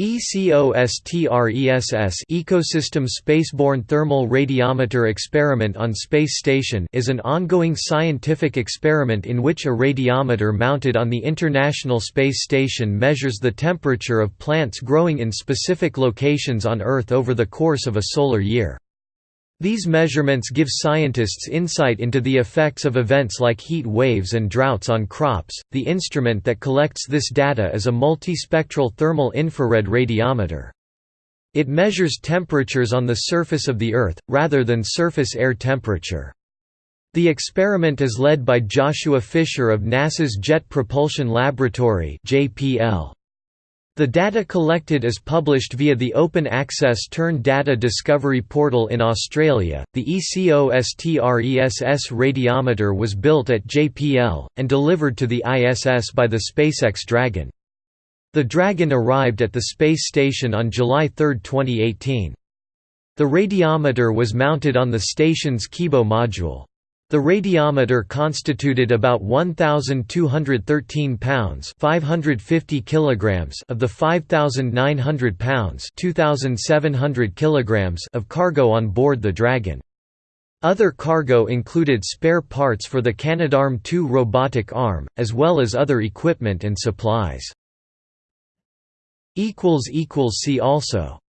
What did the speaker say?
ECOSTRESS Ecosystem Spaceborne Thermal Radiometer Experiment on Space Station is an ongoing scientific experiment in which a radiometer mounted on the International Space Station measures the temperature of plants growing in specific locations on Earth over the course of a solar year. These measurements give scientists insight into the effects of events like heat waves and droughts on crops. The instrument that collects this data is a multispectral thermal infrared radiometer. It measures temperatures on the surface of the Earth, rather than surface air temperature. The experiment is led by Joshua Fisher of NASA's Jet Propulsion Laboratory JPL. The data collected is published via the Open Access TERN Data Discovery Portal in Australia. The ECOSTRESS radiometer was built at JPL, and delivered to the ISS by the SpaceX Dragon. The Dragon arrived at the space station on July 3, 2018. The radiometer was mounted on the station's Kibo module. The radiometer constituted about 1213 pounds, 550 kilograms of the 5900 pounds, 2700 kilograms of cargo on board the Dragon. Other cargo included spare parts for the Canadarm2 robotic arm, as well as other equipment and supplies. See also